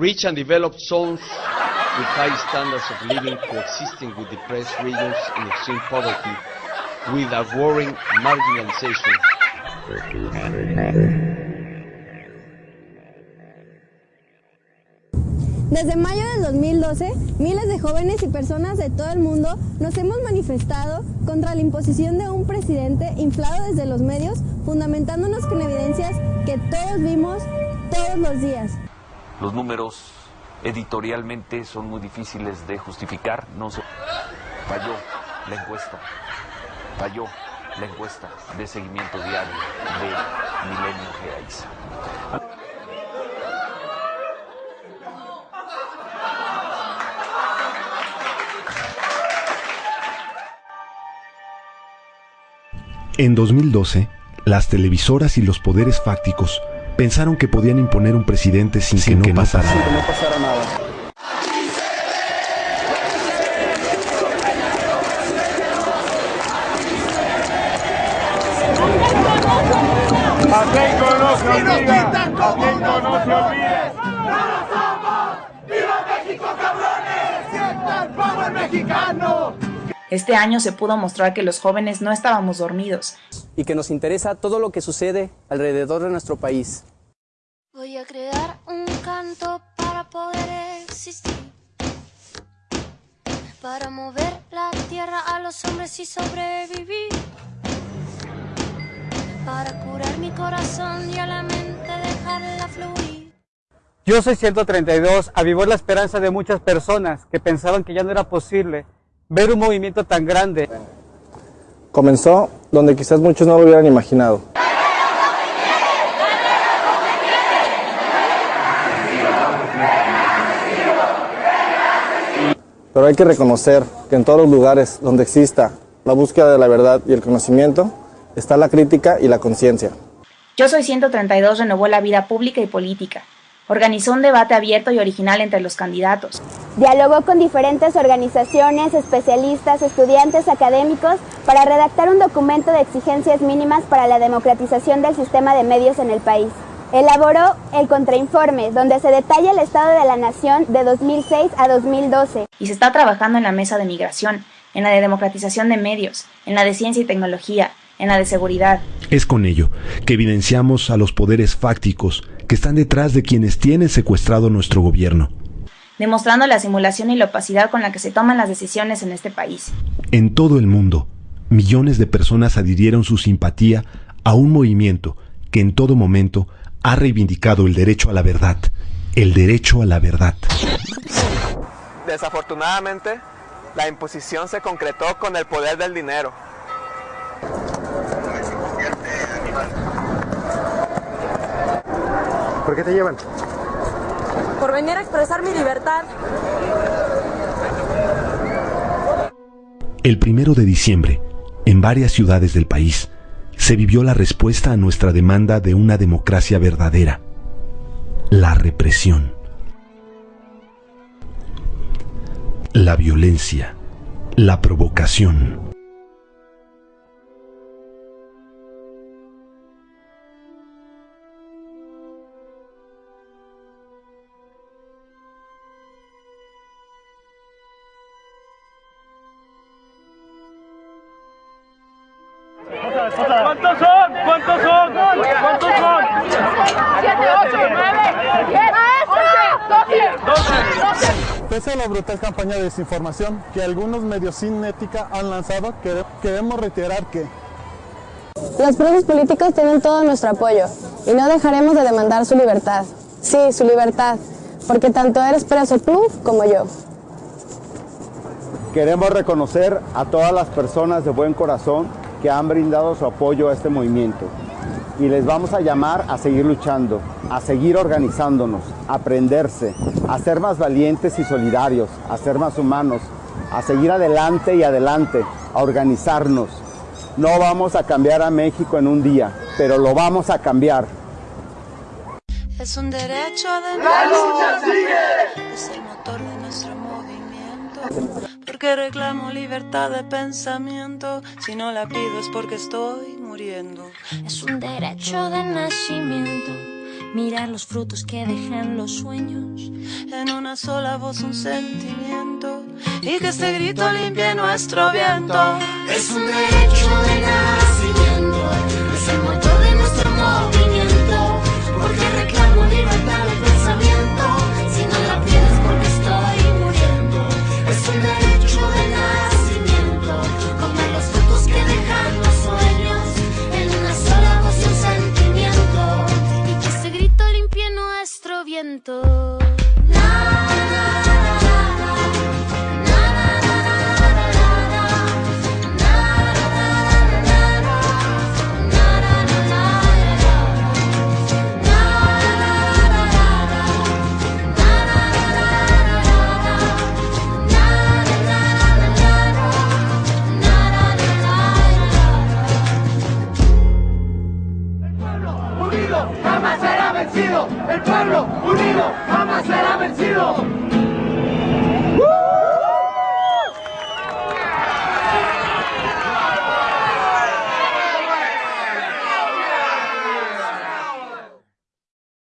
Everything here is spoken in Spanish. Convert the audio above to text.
Rich and developed zones with high standards of living coexisting with depressed regions in extreme poverty with a worrying marginalization. Desde mayo del 2012, miles de jóvenes y personas de todo el mundo nos hemos manifestado contra la imposición de un presidente inflado desde los medios, fundamentándonos con evidencias que todos vimos todos los días. Los números editorialmente son muy difíciles de justificar, no se falló la encuesta, falló la encuesta de seguimiento diario de Milenio Geaiza. En 2012, las televisoras y los poderes fácticos pensaron que podían imponer un presidente sin, que, no, pasara que nada. no pasara nada. ¡Viva México, cabrones! ¡Sienta el power mexicano! Este año se pudo mostrar que los jóvenes no estábamos dormidos. y que nos interesa todo lo que sucede alrededor de nuestro país. Voy a crear un canto para poder existir. Para mover la tierra a los hombres y sobrevivir. Para curar mi corazón y a la mente dejarla fluir. Yo soy 132, avivó la esperanza de muchas personas que pensaban que ya no era posible ver un movimiento tan grande. Comenzó donde quizás muchos no lo hubieran imaginado. Pero hay que reconocer que en todos los lugares donde exista la búsqueda de la verdad y el conocimiento, está la crítica y la conciencia. Yo soy 132 renovó la vida pública y política. Organizó un debate abierto y original entre los candidatos. Dialogó con diferentes organizaciones, especialistas, estudiantes académicos para redactar un documento de exigencias mínimas para la democratización del sistema de medios en el país. Elaboró el contrainforme, donde se detalla el estado de la nación de 2006 a 2012. Y se está trabajando en la mesa de migración, en la de democratización de medios, en la de ciencia y tecnología, en la de seguridad. Es con ello que evidenciamos a los poderes fácticos que están detrás de quienes tienen secuestrado nuestro gobierno. Demostrando la simulación y la opacidad con la que se toman las decisiones en este país. En todo el mundo, millones de personas adhirieron su simpatía a un movimiento que en todo momento ha reivindicado el derecho a la verdad, el derecho a la verdad. Desafortunadamente, la imposición se concretó con el poder del dinero. ¿Por qué te llevan? Por venir a expresar mi libertad. El primero de diciembre, en varias ciudades del país, se vivió la respuesta a nuestra demanda de una democracia verdadera, la represión, la violencia, la provocación. ¿Cuántos son? ¿Cuántos son? ¿Cuántos son? 7, 8, 9, 10, 11, 12, 12. Pese a la brutal campaña de desinformación que algunos medios sin ética han lanzado, quere- queremos reiterar que Los presos políticos tienen todo nuestro apoyo y no dejaremos de demandar su libertad. Sí, su libertad, porque tanto eres preso tú como yo. Queremos reconocer a todas las personas de buen corazón que han brindado su apoyo a este movimiento y les vamos a llamar a seguir luchando, a seguir organizándonos, a aprenderse, a ser más valientes y solidarios, a ser más humanos, a seguir adelante y adelante, a organizarnos. No vamos a cambiar a México en un día, pero lo vamos a cambiar. Es un derecho de ¡La lucha sigue! Es el motor de nuestro movimiento. Porque reclamo libertad de pensamiento. Si no la pido es porque estoy muriendo. Es un derecho de nacimiento. mirar los frutos que dejan los sueños. En una sola voz un sentimiento y que este grito limpie nuestro viento. Es un derecho de nacimiento, es el motor de nuestro movimiento, porque reclamo libertad Uno, uno.